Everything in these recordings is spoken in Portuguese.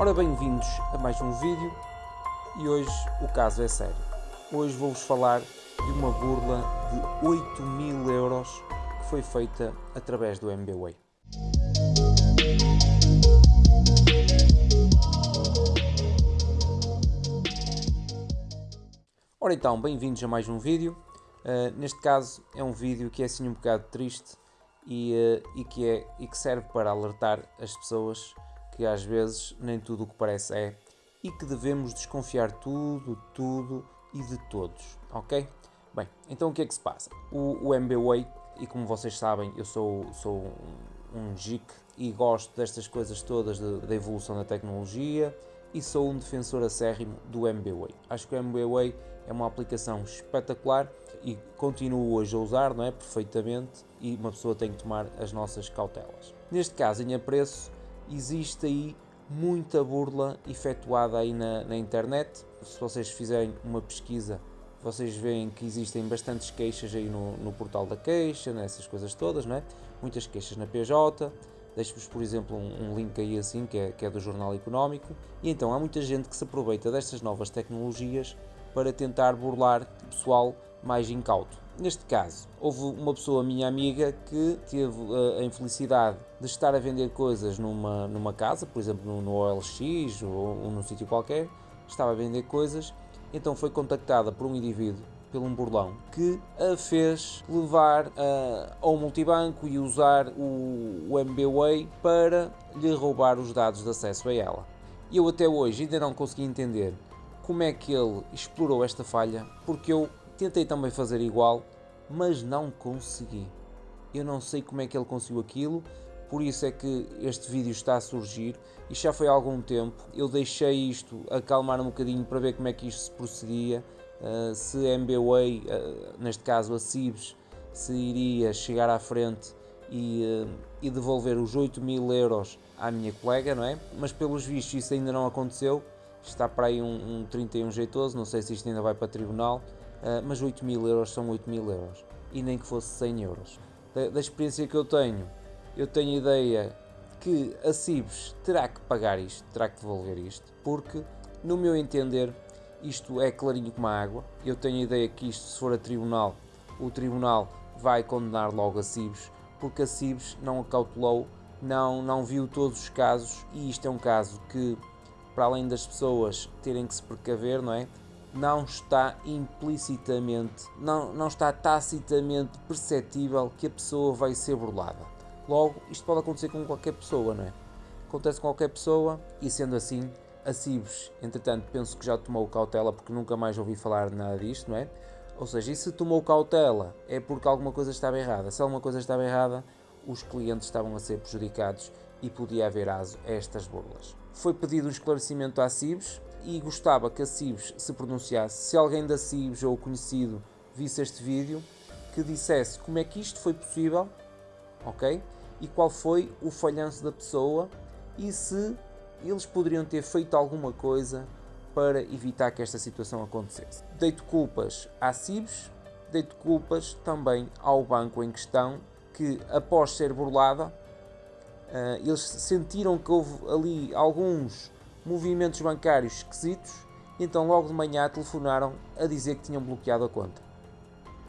Ora, bem-vindos a mais um vídeo e hoje o caso é sério. Hoje vou-vos falar de uma burla de 8 mil euros que foi feita através do MBWay. Ora então, bem-vindos a mais um vídeo. Uh, neste caso é um vídeo que é assim um bocado triste e, uh, e, que, é, e que serve para alertar as pessoas que às vezes nem tudo o que parece é e que devemos desconfiar tudo, tudo e de todos, ok? Bem, então o que é que se passa? O, o MBWay, e como vocês sabem, eu sou, sou um, um geek e gosto destas coisas todas da evolução da tecnologia e sou um defensor acérrimo do MBWay. Acho que o MBWay é uma aplicação espetacular e continuo hoje a usar, não é? Perfeitamente e uma pessoa tem que tomar as nossas cautelas. Neste caso, em apreço, existe aí muita burla efetuada aí na, na internet. Se vocês fizerem uma pesquisa, vocês veem que existem bastantes queixas aí no, no portal da queixa, nessas coisas todas, não é? Muitas queixas na PJ. Deixo-vos, por exemplo, um, um, link aí assim, que é, que é do Jornal Económico. E então há muita gente que se aproveita destas novas tecnologias para tentar burlar pessoal mais incauto. Neste caso, houve uma pessoa, minha amiga, que teve uh, a infelicidade de estar a vender coisas numa, numa casa, por exemplo no, no OLX ou, ou num sítio qualquer, estava a vender coisas, então foi contactada por um indivíduo, pelo um burlão, que a fez levar uh, ao multibanco e usar o, o MBWay para lhe roubar os dados de acesso a ela. E eu até hoje ainda não consegui entender como é que ele explorou esta falha, porque eu Tentei também fazer igual, mas não consegui. Eu não sei como é que ele conseguiu aquilo, por isso é que este vídeo está a surgir e já foi há algum tempo. Eu deixei isto acalmar um bocadinho para ver como é que isto se procedia, uh, se a MBWay, uh, neste caso a Cibes, se iria chegar à frente e, uh, e devolver os 8 mil euros à minha colega, não é? Mas pelos vistos isso ainda não aconteceu, está para aí um, um 31 jeitoso, não sei se isto ainda vai para tribunal, mas 8 mil euros são 8 mil euros e nem que fosse 100 euros. Da, da, experiência que eu tenho, eu tenho a ideia que a Cibes terá que pagar isto, terá que devolver isto, porque no meu entender isto é clarinho como a água. Eu tenho a ideia que isto, se for a tribunal, o tribunal vai condenar logo a Cibes, porque a Cibes não acautelou, não, não viu todos os casos e isto é um caso que, para além das pessoas terem que se precaver, não é? Não está implicitamente, não, não está tacitamente perceptível que a pessoa vai ser burlada. Logo, isto pode acontecer com qualquer pessoa, não é? Acontece com qualquer pessoa e sendo assim, a Cibes, entretanto, penso que já tomou cautela porque nunca mais ouvi falar nada disto, não é? Ou seja, e se tomou cautela é porque alguma coisa estava errada. Se alguma coisa estava errada, os clientes estavam a ser prejudicados e podia haver aso a estas burlas. Foi pedido um esclarecimento à Cibes, e gostava que a Cibes se pronunciasse. Se alguém da Cibes ou conhecido visse este vídeo, que dissesse como é que isto foi possível, ok? E qual foi o falhanço da pessoa e se eles poderiam ter feito alguma coisa para evitar que esta situação acontecesse. Deito culpas à Cibes, deito culpas também ao banco em questão, que após ser burlada, uh, eles sentiram que houve ali alguns movimentos bancários esquisitos, então logo de manhã telefonaram a dizer que tinham bloqueado a conta.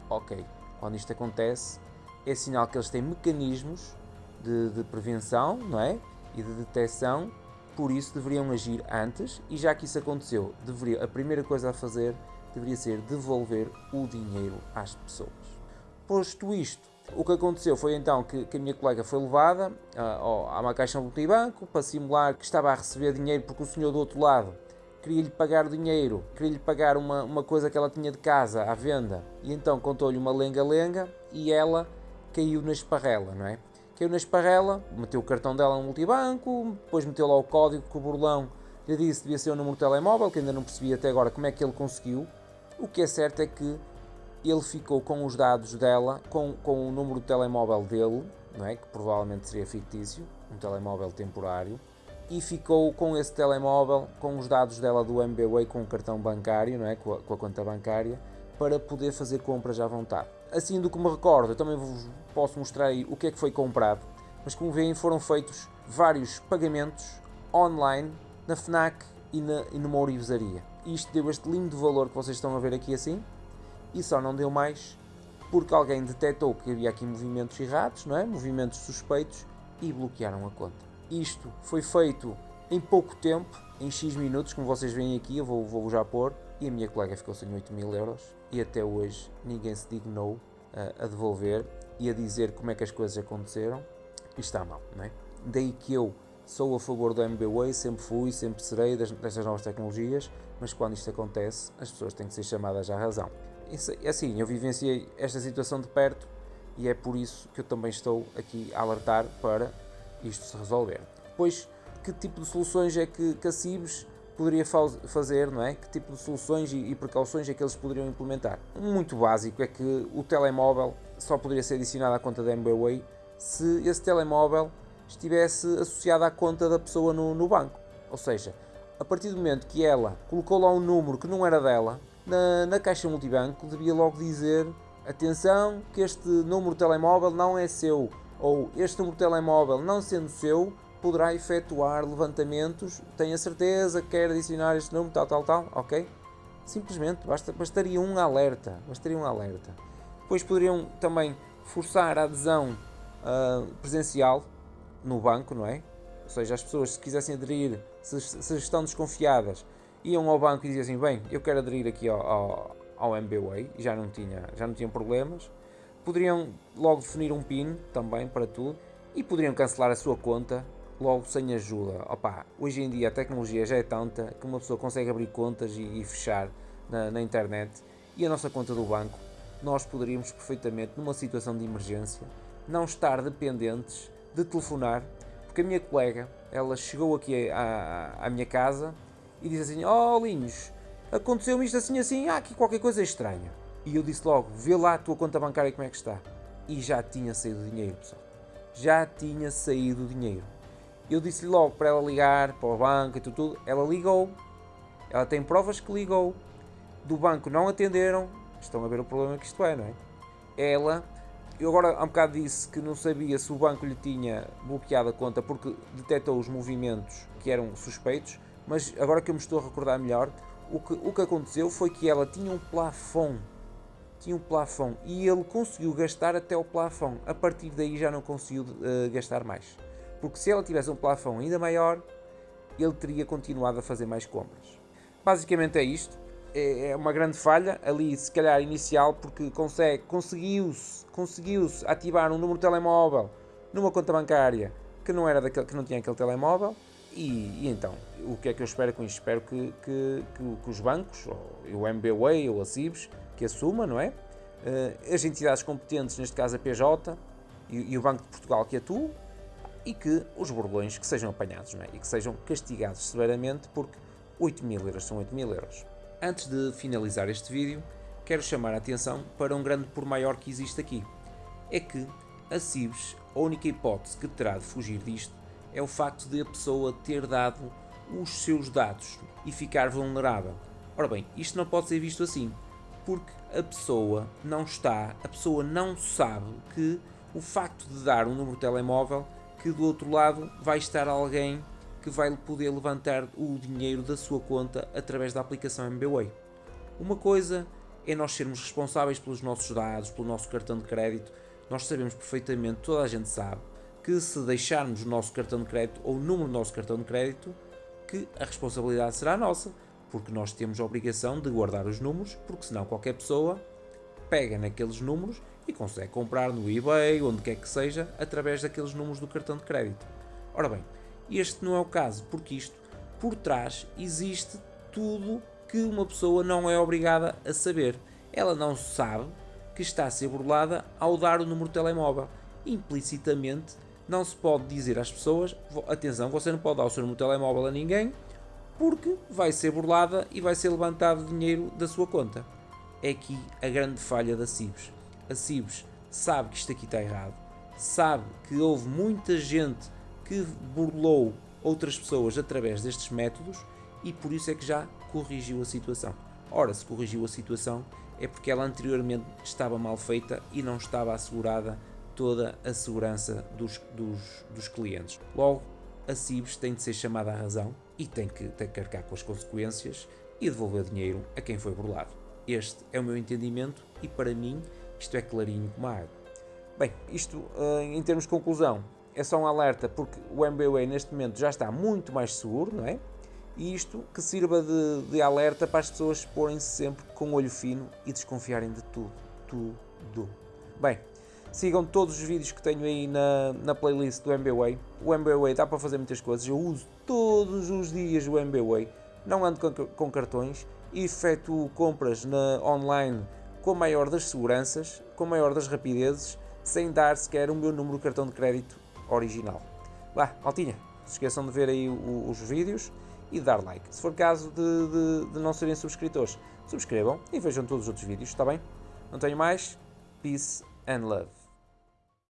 Ok, quando isto acontece, é sinal que eles têm mecanismos de, de prevenção não é? e de detecção, por isso deveriam agir antes, e já que isso aconteceu, deveria, a primeira coisa a fazer deveria ser devolver o dinheiro às pessoas. Posto isto, o que aconteceu foi então que, que a minha colega foi levada uh, a uma caixa multibanco para simular que estava a receber dinheiro porque o senhor do outro lado queria-lhe pagar dinheiro, queria-lhe pagar uma, uma coisa que ela tinha de casa à venda e então contou-lhe uma lenga-lenga e ela caiu na esparrela, não é? Caiu na esparrela, meteu o cartão dela no multibanco, depois meteu lá o código que o burlão lhe disse devia ser o número de telemóvel, que ainda não percebi até agora como é que ele conseguiu. O que é certo é que ele ficou com os dados dela, com, com o número de telemóvel dele, não é? que provavelmente seria fictício, um telemóvel temporário, e ficou com esse telemóvel, com os dados dela do MBWay, com o cartão bancário, não é? com, a, com a conta bancária, para poder fazer compras à vontade. Assim do que me recordo, eu também vos posso mostrar aí o que é que foi comprado, mas como veem foram feitos vários pagamentos online na FNAC e, na, e numa orivesaria. Isto deu este lindo valor que vocês estão a ver aqui assim, e só não deu mais porque alguém detectou que havia aqui movimentos errados, não é? movimentos suspeitos, e bloquearam a conta. Isto foi feito em pouco tempo, em X minutos, como vocês veem aqui, eu vou, vou já pôr, e a minha colega ficou sem 8 mil euros, e até hoje ninguém se dignou a, a devolver e a dizer como é que as coisas aconteceram, e está mal, não é? Daí que eu sou a favor do MBWay, sempre fui, sempre serei destas novas tecnologias, mas quando isto acontece, as pessoas têm que ser chamadas à razão. É assim, eu vivenciei esta situação de perto e é por isso que eu também estou aqui a alertar para isto se resolver. Depois, que tipo de soluções é que, que a CIBS poderia fazer, não é? Que tipo de soluções e, e precauções é que eles poderiam implementar? Muito básico é que o telemóvel só poderia ser adicionado à conta da MBWay se esse telemóvel estivesse associado à conta da pessoa no, no banco. Ou seja, a partir do momento que ela colocou lá um número que não era dela, na, na caixa multibanco devia logo dizer atenção que este número de telemóvel não é seu ou este número de telemóvel não sendo seu poderá efetuar levantamentos, tenha certeza que quer adicionar este número, tal, tal, tal, ok? Simplesmente, basta, bastaria um alerta, bastaria um alerta. Depois poderiam também forçar a adesão uh, presencial no banco, não é? Ou seja, as pessoas se quisessem aderir, se, se estão desconfiadas, iam ao banco e diziam assim, bem, eu quero aderir aqui ao, ao, ao MBWay, já não, tinha, já não tinham problemas. Poderiam logo definir um PIN também para tudo e poderiam cancelar a sua conta logo sem ajuda. Opa, hoje em dia a tecnologia já é tanta que uma pessoa consegue abrir contas e, e fechar na, na internet e a nossa conta do banco nós poderíamos perfeitamente, numa situação de emergência, não estar dependentes de telefonar, porque a minha colega, ela chegou aqui à, à minha casa e disse assim, oh Linhos, aconteceu-me isto assim assim, há aqui qualquer coisa estranha. E eu disse logo, vê lá a tua conta bancária como é que está. E já tinha saído o dinheiro, pessoal. Já tinha saído o dinheiro. Eu disse-lhe logo para ela ligar para o banco e tudo, tudo. Ela ligou. Ela tem provas que ligou. Do banco não atenderam. Estão a ver o problema que isto é, não é? Ela eu agora há um bocado disse que não sabia se o banco lhe tinha bloqueado a conta porque detectou os movimentos que eram suspeitos, mas agora que eu me estou a recordar melhor, o que, o que aconteceu foi que ela tinha um plafond, tinha um plafond e ele conseguiu gastar até o plafond, a partir daí já não conseguiu uh, gastar mais, porque se ela tivesse um plafond ainda maior, ele teria continuado a fazer mais compras. Basicamente é isto, é, é uma grande falha ali, se calhar inicial, porque consegue, conseguiu-se conseguiu ativar um número de telemóvel numa conta bancária que não, era daquele, que não tinha aquele telemóvel. E, e então, o que é que eu espero com isto? Espero que, que, que, que os bancos, ou o MBWay ou a CIBS, que assuma, não é? Uh, as entidades competentes, neste caso a PJ e, e o Banco de Portugal que atua, e que os burlões que sejam apanhados é? e que sejam castigados severamente porque 8 mil euros são 8 mil euros. Antes de finalizar este vídeo, quero chamar a atenção para um grande por maior que existe aqui. É que a CIBS, a única hipótese que terá de fugir disto é o facto de a pessoa ter dado os seus dados e ficar vulnerável. Ora bem, isto não pode ser visto assim, porque a pessoa não está, a pessoa não sabe que o facto de dar um número de telemóvel, que do outro lado vai estar alguém que vai poder levantar o dinheiro da sua conta através da aplicação MBWay. Uma coisa é nós sermos responsáveis pelos nossos dados, pelo nosso cartão de crédito. Nós sabemos perfeitamente, toda a gente sabe, que se deixarmos o nosso cartão de crédito ou o número do nosso cartão de crédito, que a responsabilidade será nossa, porque nós temos a obrigação de guardar os números, porque senão qualquer pessoa pega naqueles números e consegue comprar no eBay, onde quer que seja, através daqueles números do cartão de crédito. Ora bem, este não é o caso, porque isto, por trás, existe tudo que uma pessoa não é obrigada a saber. Ela não sabe que está a ser burlada ao dar o número de telemóvel. Implicitamente, não se pode dizer às pessoas: atenção, você não pode dar o seu número de telemóvel a ninguém, porque vai ser burlada e vai ser levantado dinheiro da sua conta. É aqui a grande falha da CIBS. A CIBS sabe que isto aqui está errado, sabe que houve muita gente que burlou outras pessoas através destes métodos e por isso é que já corrigiu a situação. Ora, se corrigiu a situação é porque ela anteriormente estava mal feita e não estava assegurada toda a segurança dos, dos, dos clientes. Logo, a CIBS tem de ser chamada à razão e tem que, tem que carregar com as consequências e devolver dinheiro a quem foi burlado. Este é o meu entendimento e para mim isto é clarinho como a água. Bem, isto eh, em termos de conclusão é só um alerta porque o MBWay neste momento já está muito mais seguro, não é? E isto que sirva de, de alerta para as pessoas porem-se sempre com olho fino e desconfiarem de tudo, tudo. Bem, sigam todos os vídeos que tenho aí na, na playlist do MBWay. O MBWay dá para fazer muitas coisas, eu uso todos os dias o MBWay, não ando com, com cartões, efetuo compras na, online com a maior das seguranças, com a maior das rapidezes, sem dar sequer o meu número de cartão de crédito original. Vá, maltinha, se esqueçam de ver aí o, os vídeos e de dar like. Se for caso de, de, de não serem subscritores, subscrevam e vejam todos os outros vídeos, está bem? Não tenho mais. Peace and love.